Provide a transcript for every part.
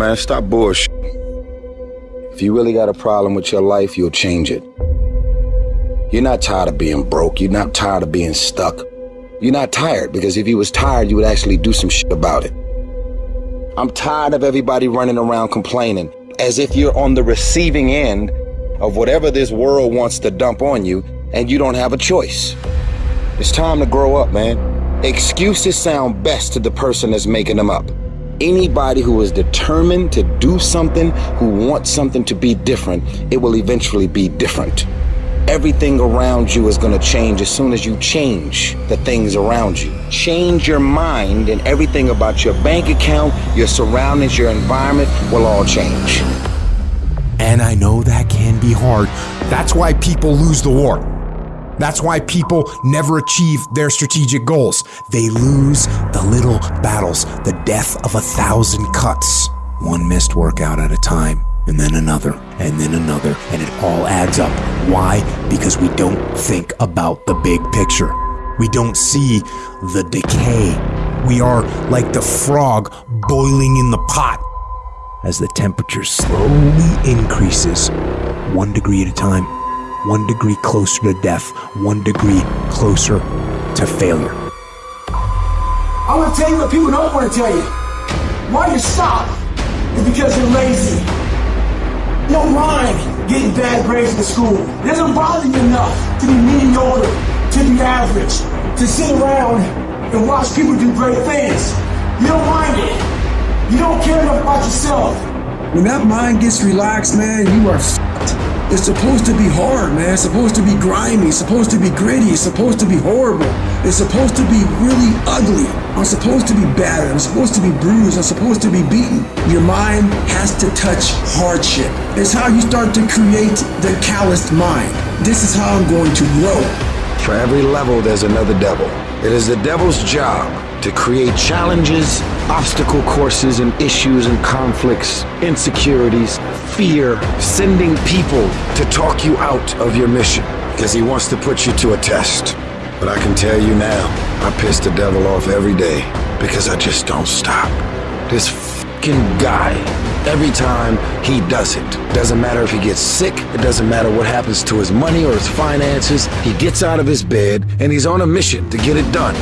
man, stop bullshit. If you really got a problem with your life, you'll change it. You're not tired of being broke. You're not tired of being stuck. You're not tired because if you was tired, you would actually do some shit about it. I'm tired of everybody running around complaining as if you're on the receiving end of whatever this world wants to dump on you and you don't have a choice. It's time to grow up, man. Excuses sound best to the person that's making them up. Anybody who is determined to do something, who wants something to be different, it will eventually be different. Everything around you is going to change as soon as you change the things around you. Change your mind and everything about your bank account, your surroundings, your environment will all change. And I know that can be hard. That's why people lose the war. That's why people never achieve their strategic goals. They lose the little battles, the death of a thousand cuts, one missed workout at a time, and then another, and then another, and it all adds up. Why? Because we don't think about the big picture. We don't see the decay. We are like the frog boiling in the pot as the temperature slowly increases, one degree at a time one degree closer to death, one degree closer to failure. I want to tell you what people don't want to tell you. Why you stop is because you're lazy. You don't mind getting bad grades in school. It doesn't bother you enough to be mediocre, to be average, to sit around and watch people do great things. You don't mind it. You don't care enough about yourself. When that mind gets relaxed, man, you are it's supposed to be hard, man. It's supposed to be grimy. It's supposed to be gritty. It's supposed to be horrible. It's supposed to be really ugly. I'm supposed to be battered. I'm supposed to be bruised. I'm supposed to be beaten. Your mind has to touch hardship. It's how you start to create the calloused mind. This is how I'm going to grow. For every level, there's another devil. It is the devil's job to create challenges, obstacle courses, and issues and conflicts, insecurities, fear, sending people to talk you out of your mission because he wants to put you to a test. But I can tell you now, I piss the devil off every day because I just don't stop. This fucking guy, every time he does it, doesn't matter if he gets sick, it doesn't matter what happens to his money or his finances, he gets out of his bed and he's on a mission to get it done.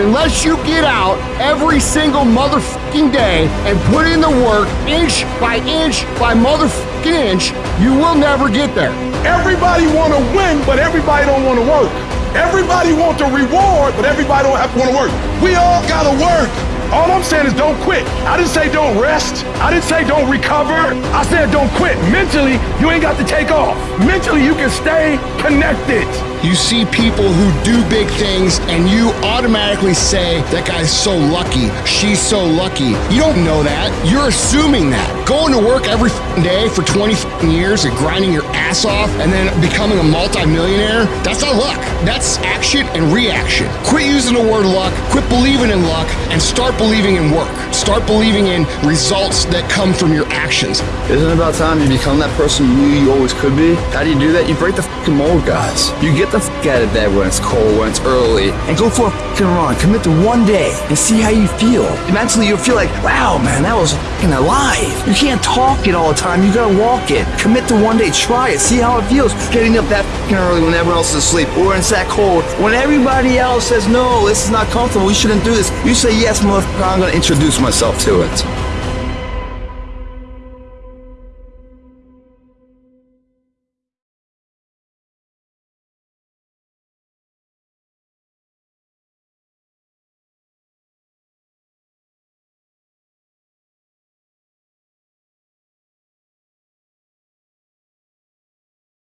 Unless you get out every single motherfucking day and put in the work inch by inch by motherfucking inch, you will never get there. Everybody want to win, but everybody don't want to work. Everybody want the reward, but everybody don't have to want to work. We all got to work. All I'm saying is don't quit. I didn't say don't rest. I didn't say don't recover. I said don't quit. Mentally, you ain't got to take off. Mentally, you can stay connected. You see people who do big things and you automatically say, that guy's so lucky, she's so lucky. You don't know that. You're assuming that. Going to work every day for 20 years and grinding your ass off and then becoming a multimillionaire, that's not luck. That's action and reaction. Quit using the word luck, quit believing in luck, and start believing in work. Start believing in results that come from your actions. Isn't it about time you become that person you knew you always could be? How do you do that? You break the fucking mold, guys. You get the fuck out of bed when it's cold, when it's early, and go for a fucking run. Commit to one day and see how you feel. Mentally, you'll feel like, wow, man, that was fucking alive. You can't talk it all the time. You gotta walk it. Commit to one day. Try it. See how it feels. Getting up that fucking early when everyone else is asleep, or it's that cold. When everybody else says, no, this is not comfortable. We shouldn't do this. You say, yes, I'm gonna introduce myself to it.